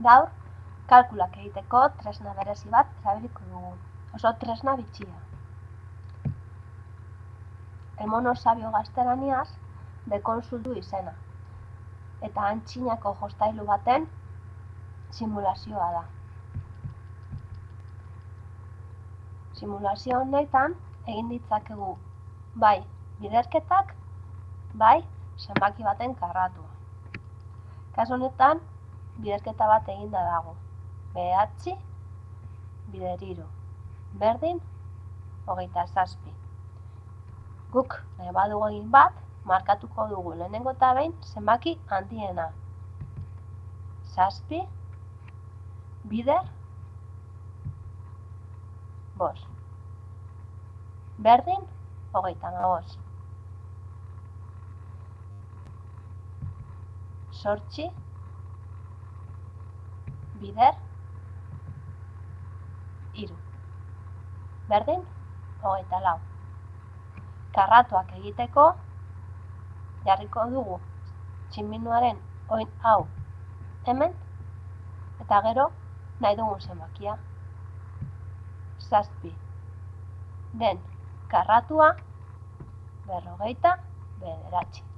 Gaur, kalkulak egiteko tresna berezi bat erabiliko dugu. Oso tresna bitxia. El mono sabio gaztelaniaz dekonsultu izena. Eta antxinako jostailu baten simulazioa da. Simulazio honetan egin ditzakegu bai biderketak, bai zenbaki baten karratua. Kasu honetan, biderketa bat eginda dago. Behatzi, bider hiru. Berdin, hogeita zazpi. Guk nahi badugu egin bat, markatuko dugu lehenengo eta behin zenbaki handiena. Zazpi, bider, bos. Berdin, hogeita maboz. Sortxi, bider, hiru. Berdin, hogeita lau. Karratuak egiteko, jarriko dugu tximinuaren oin hau hemen, eta gero nahi dugun zenbakia. Zazpi. Den karratua berrogeita bederatzi.